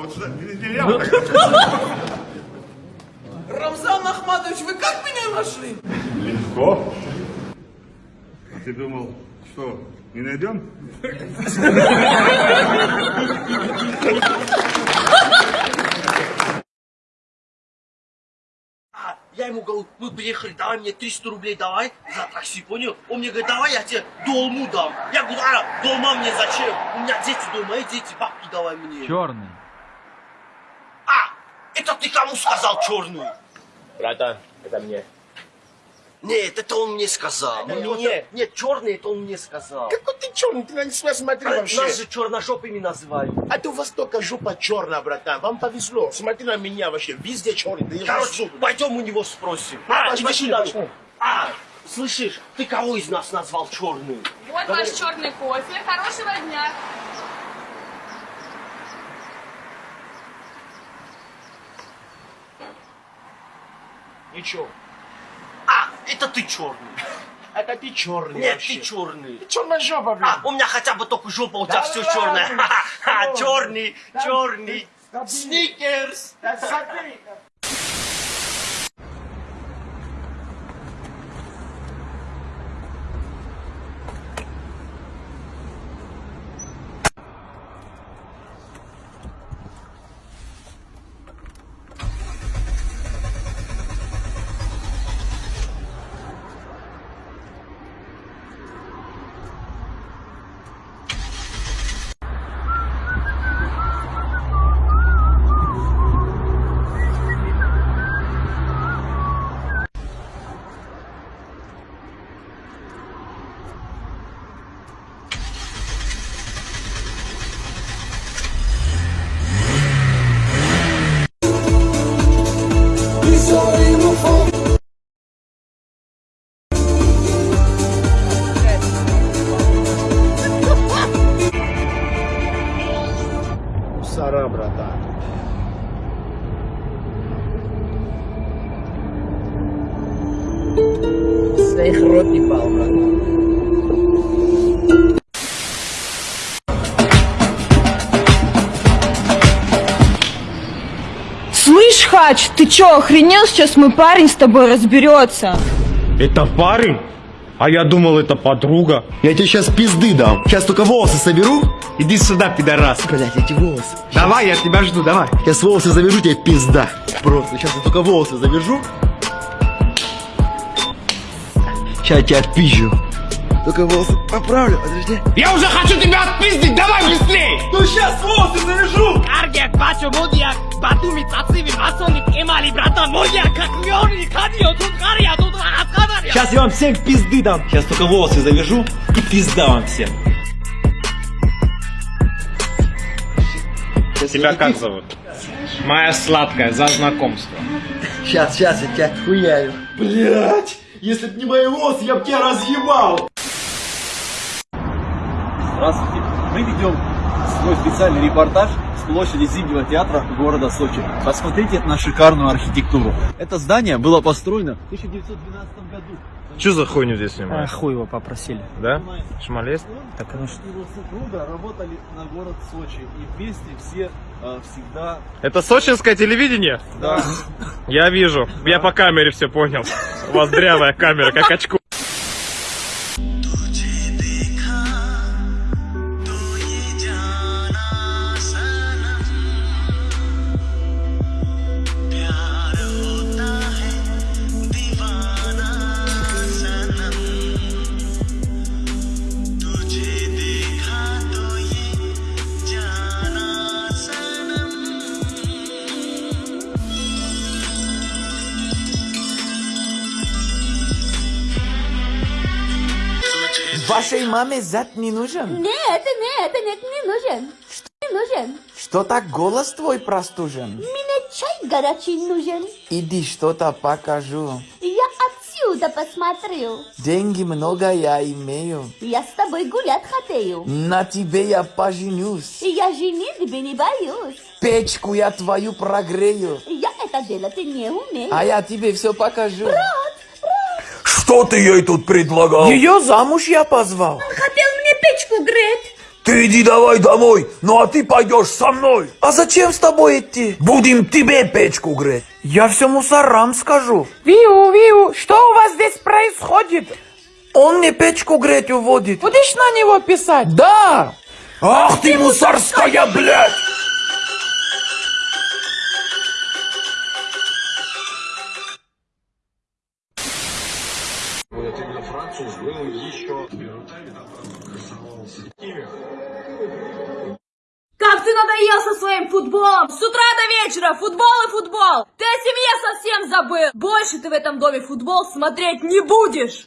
вот сюда, нельзя вот так. Рамзан Ахматович, вы как меня нашли? Легко. А ты думал, что, не найдем? А, я ему говорю, мы приехали, давай мне 300 рублей давай за такси, понял? Он мне говорит, давай я тебе долму дам. Я говорю, а, долма мне зачем? У меня дети дома, и дети, бабки давай мне. Черный. А, это ты кому сказал черную? Братан, это мне. Нет, это он мне сказал. Мне, нет, черный, это он мне сказал. Какой ты черный, ты на себя смотри вообще. Нас же черножопыми называют. А ты у вас только жопа черная, братан. Вам повезло. Смотри на меня вообще. Везде черный. Да Короче, пойдем у него спросим. А, пошли, иди сюда. пошли. А, слышишь, ты кого из нас назвал черным? Вот ваш черный кофе. Хорошего дня. Ничего. А, это ты черный. Это ты черный Нет, вообще. ты черный. Черная жопа, блин. А, у меня хотя бы только жопа, у тебя Да все черное. ну Ха-ха, черный, черный. Сникерс. Да смотри. Своих рот не пал, брат. Слышь, Хач, ты чё, охренел? Сейчас мой парень с тобой разберется. Это парень? А я думал, это подруга. Я тебе сейчас пизды дам. Сейчас только волосы соберу. Иди сюда, пидорас. Блять, эти волосы. Давай, я тебя жду, давай. Сейчас волосы завяжу, тебе пизда. Просто, сейчас я только волосы завяжу. Сейчас я тебя отпизжу. Только волосы поправлю, подожди. Я уже хочу тебя отпиздить, давай быстрей! Ну сейчас волосы завяжу! Аргек, бачо, модиак, батуми, цациви, масоник, эмали, братан, модиак, как лёный, кадио, тут гария, тут аскадария. Сейчас я вам всем пизды дам. Сейчас только волосы завяжу и пизда вам всем. Тебя как зовут? Моя сладкая, за знакомство. Сейчас, сейчас я тебя хуяю. Блять! Если б не мои волосы, я б тебя разъебал! Здравствуйте. Мы ведем свой специальный репортаж площади Зимнего театра города Сочи. Посмотрите на шикарную архитектуру. Это здание было построено в 1912 году. Что за хуйню здесь А, снимаешь? хуй его попросили. Да? Шмалест? Так, ну что? Его супруга работали на город Сочи. И вместе все э, всегда... Это сочинское телевидение? Да. Я вижу. Я по камере все понял. У вас дрявая камера, как очко. Вашей маме зад не нужен? Нет, нет, нет, не нужен. Что не нужен? Что так голос твой простужен? Мне чай горячий нужен. Иди что-то покажу. Я отсюда посмотрю. Деньги много я имею. Я с тобой гулять хотею. На тебе я поженюсь. Я женитьбы не боюсь. Печку я твою прогрею. Я это делать не умею. А я тебе все покажу. Что ты ей тут предлагал? Ее замуж я позвал. Он хотел мне печку греть. Ты иди давай домой, ну а ты пойдешь со мной. А зачем с тобой идти? Будем тебе печку греть. Я все мусорам скажу. Виу, Виу, что у вас здесь происходит? Он мне печку греть уводит. Будешь на него писать? Да! Ах ты мусорская, блядь! Как ты надоел со своим футболом! С утра до вечера футбол и футбол! Ты о семье совсем забыл! Больше ты в этом доме футбол смотреть не будешь!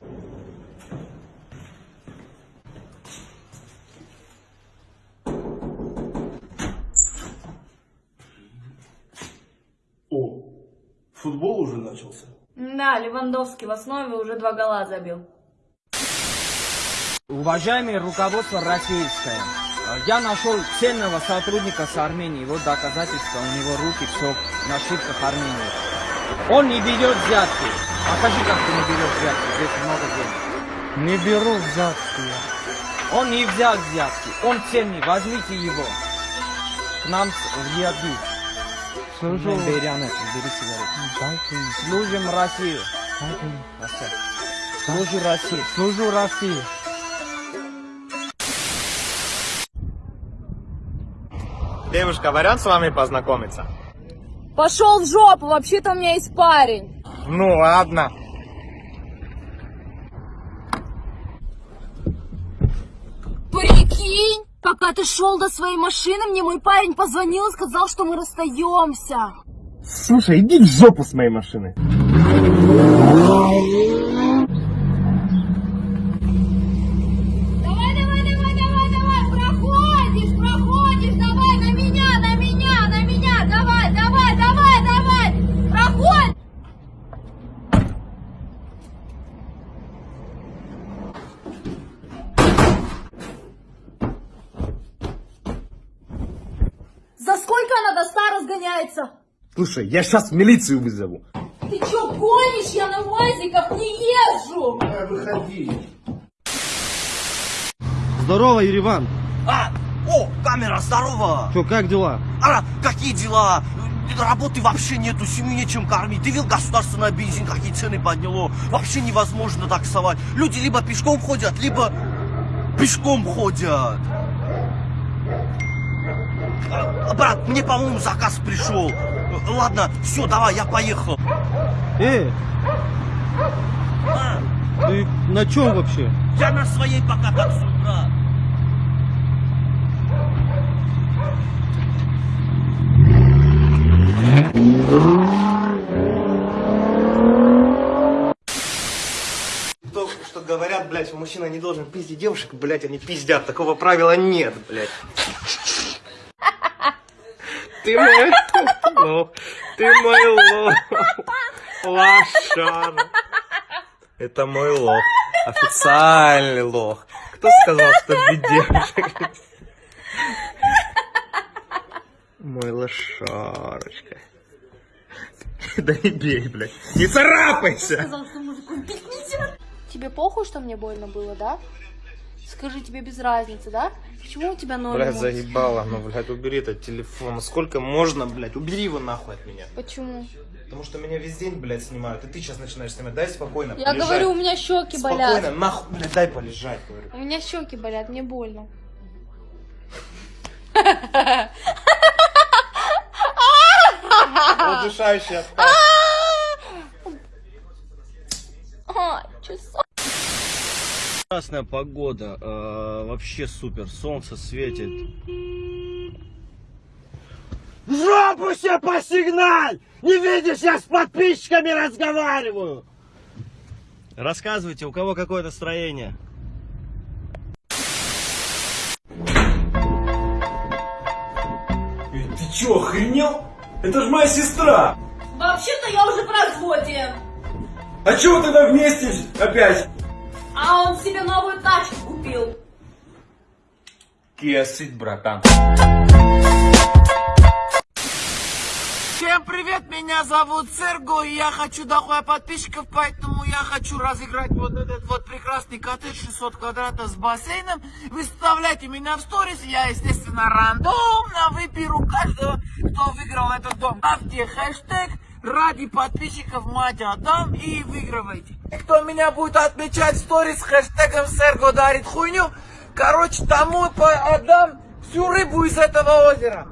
О, футбол уже начался. Да, Левандовский в основе уже два гола забил. Уважаемое руководство российское, я нашел ценного сотрудника с Армении. Вот доказательства, у него руки все на ошибках Армении. Он не берет взятки. Покажи, как ты не берешь взятки. Здесь много денег. Не беру взятки. Он не взял взятки. Он ценный. Возьмите его. К нам в Яду. Служу. Не бери, сигарету. Служим Россию. Служу России. Служу России. Девушка, вариант с вами познакомиться? Пошел в жопу, вообще-то у меня есть парень. Ну ладно. Прикинь, пока ты шел до своей машины, мне мой парень позвонил и сказал, что мы расстаемся. Слушай, иди в жопу с моей машины. Давай, давай, давай, давай, давай, проходишь, проходишь, давай, на меня, на меня, на меня, давай, давай, давай, давай, проходь. За сколько она до ста разгоняется? Слушай, я сейчас милицию вызову. Ты чё гонишь? Я на УАЗиках не езжу! Выходи. Здорово, Ереван. А, о, камера, здорово! Что, как дела? А, какие дела? Работы вообще нету, семью нечем кормить. Ты видел государственный бензин, какие цены подняло? Вообще невозможно таксовать. Люди либо пешком ходят, либо пешком ходят. Брат, мне, по-моему, заказ пришел. Ладно, все, давай, я поехал. Э, А, ты на чем вообще? я на своей пока таксую, брат. То, что говорят, блядь, мужчина не должен пиздить девушек, блядь, они пиздят. Такого правила нет, блядь. Ты мой лох. Ты мой лох. Лошара. Это мой лох. Официальный лох. Кто сказал, что без девушек? Мой лошарочка. Да не бей, блядь. Не царапайся! Сказал, что мужику бить нельзя. Тебе похуй, что мне больно было, да? Скажи, тебе без разницы, да? Почему у тебя ноль Блядь, эмоций? заебало, ну, блядь, убери этот телефон. Сколько можно, блядь, убери его нахуй от меня. Почему? Потому что меня весь день, блядь, снимают, и ты сейчас начинаешь снимать. Дай спокойно, Я полежать. говорю, у меня щеки Спокойно, болят. нахуй, блядь, дай полежать, говорю. У меня щеки болят, мне больно. Удушающий отказ. Прекрасная погода, э, вообще супер, солнце светит. В жопу себе посигналь! Не видишь, я с подписчиками разговариваю! Рассказывайте, у кого какое настроение? Ты чё, охренел? Это ж моя сестра! Вообще-то я уже в разводе. А чего тогда вместе опять? А он себе новую тачку купил. Кесыть, братан. Всем привет, меня зовут Серго, и я хочу дохуя подписчиков, поэтому я хочу разыграть вот этот вот прекрасный коттедж 600 квадратов с бассейном. Выставляйте меня в сторис, я, естественно, рандомно выберу каждого, кто выиграл этот дом. Ставьте хэштег ради подписчиков мать отдам и выигрывайте. Кто меня будет отмечать в сторис с хэштегом Серго дарит хуйню, короче, тому отдам всю рыбу из этого озера.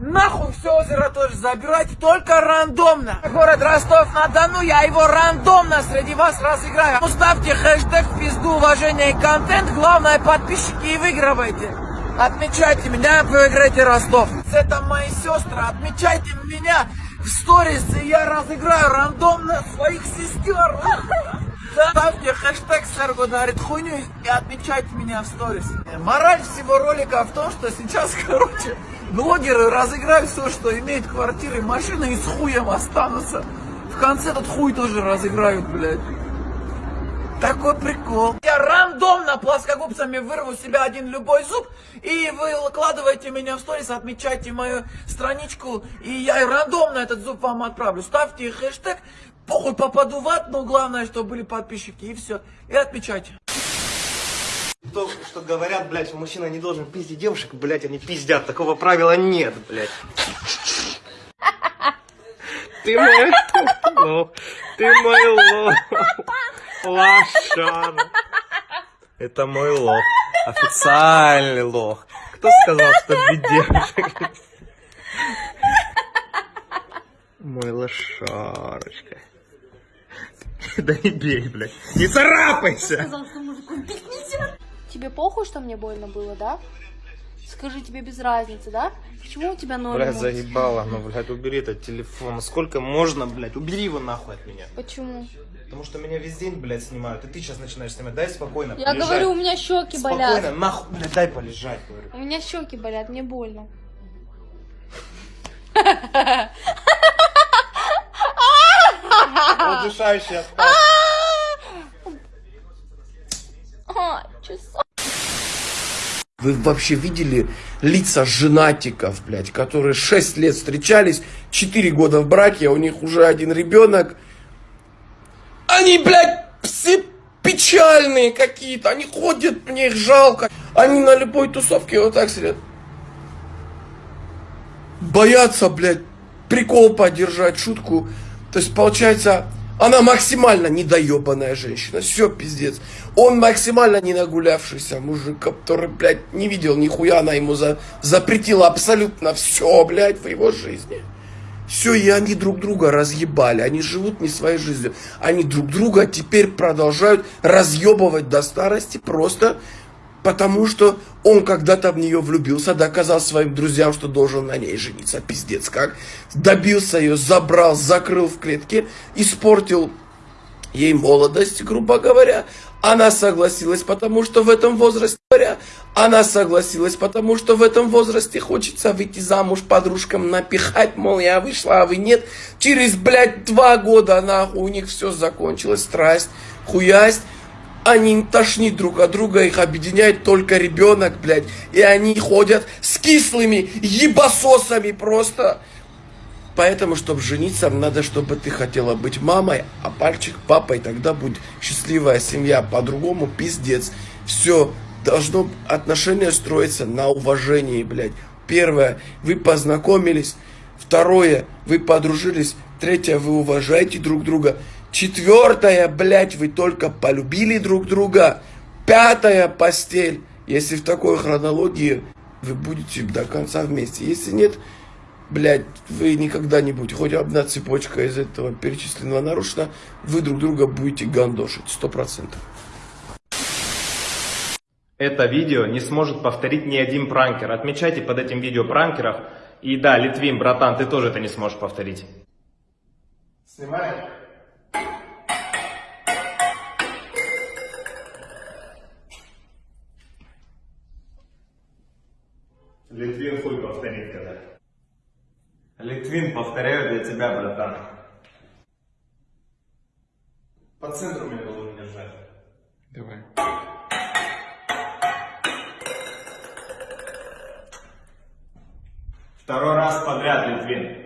Нахуй все озеро тоже забирайте, только рандомно. Город Ростов-на-Дону, я его рандомно среди вас разыграю. Ставьте хэштег в пизду уважение и контент, главное подписчики и выигрывайте. Отмечайте меня, выиграйте Ростов. Это мои сестры, отмечайте меня в сторис, я разыграю рандомно своих сестер. Ставьте хэштег Серго дарит хуйню и отмечайте меня в сторис. Мораль всего ролика в том, что сейчас, короче, блогеры разыграют все, что имеют квартиры, машины и с хуем останутся. В конце этот хуй тоже разыграют, блядь. Такой прикол. Я рандомно плоскогубцами вырву себе один любой зуб, и вы выкладываете меня в сторис, отмечайте мою страничку, и я рандомно этот зуб вам отправлю. Ставьте хэштег, похуй попаду в ад, но главное, чтобы были подписчики, и все. И отмечайте. То, что говорят, блядь, мужчина не должен пиздить девушек, блядь, они пиздят. Такого правила нет, блядь. Ты мой лох, ты мой лох, лошара. Это мой лох. Официальный лох. Кто сказал, что без девушек? Мой лошарочка. Да не бей, блядь. Не царапайся! Сказал, что мужику бить нельзя. Тебе похуй, что мне больно было, да? Скажи, тебе без разницы, да? Почему у тебя ноль Блядь, эмоций? заебало, ну, блядь, убери этот телефон. Сколько можно, блядь, убери его нахуй от меня. Почему? Потому что меня весь день, блядь, снимают, и ты сейчас начинаешь снимать. Дай спокойно Я полежать. говорю, у меня щеки Спокойно, болят. нахуй, блядь, дай полежать, говорю. У меня щеки болят, мне больно. Удушающий остаток. А, часа. Вы вообще видели лица женатиков, блядь, которые 6 лет встречались, 4 года в браке, а у них уже один ребенок. Они, блядь, все печальные какие-то, они ходят, мне их жалко. Они на любой тусовке вот так сидят. Боятся, блядь, прикол поддержать, шутку. То есть, получается, она максимально недоебанная женщина. Все, пиздец. Он максимально не нагулявшийся мужик, который, блядь, не видел нихуя. Она ему за, запретила абсолютно все, блядь, в его жизни. Все, и они друг друга разъебали. Они живут не своей жизнью. Они друг друга теперь продолжают разъебывать до старости просто потому, что он когда-то в нее влюбился, доказал своим друзьям, что должен на ней жениться. Пиздец как. Добился ее, забрал, закрыл в клетке, испортил ей молодость, грубо говоря. Она согласилась, потому что в этом возрасте, говоря, она согласилась, потому что в этом возрасте хочется выйти замуж подружкам, напихать, мол, я вышла, а вы нет. Через, блядь, два года, нахуй, у них все закончилось, страсть, хуясть. Они тошнит друг от друга, их объединяет только ребенок, блядь. И они ходят с кислыми ебасосами просто. Поэтому, чтобы жениться, надо, чтобы ты хотела быть мамой, а пальчик папой, тогда будет счастливая семья. По-другому пиздец. Все, должно отношения строиться на уважении, блядь. Первое, вы познакомились. Второе, вы подружились. Третье, вы уважаете друг друга. Четвертое, блядь, вы только полюбили друг друга. Пятое, постель. Если в такой хронологии вы будете до конца вместе. Если нет, блядь, вы никогда не будете. Хоть одна цепочка из этого перечисленного нарушена, вы друг друга будете гандошить. Сто процентов. Это видео не сможет повторить ни один пранкер. Отмечайте под этим видео пранкеров. И да, Литвин, братан, ты тоже это не сможешь повторить. Снимаем? Литвин хуй повторит когда. Литвин, повторяю для тебя, братан. По центру меня должен держать. Давай. Второй раз подряд, Литвин.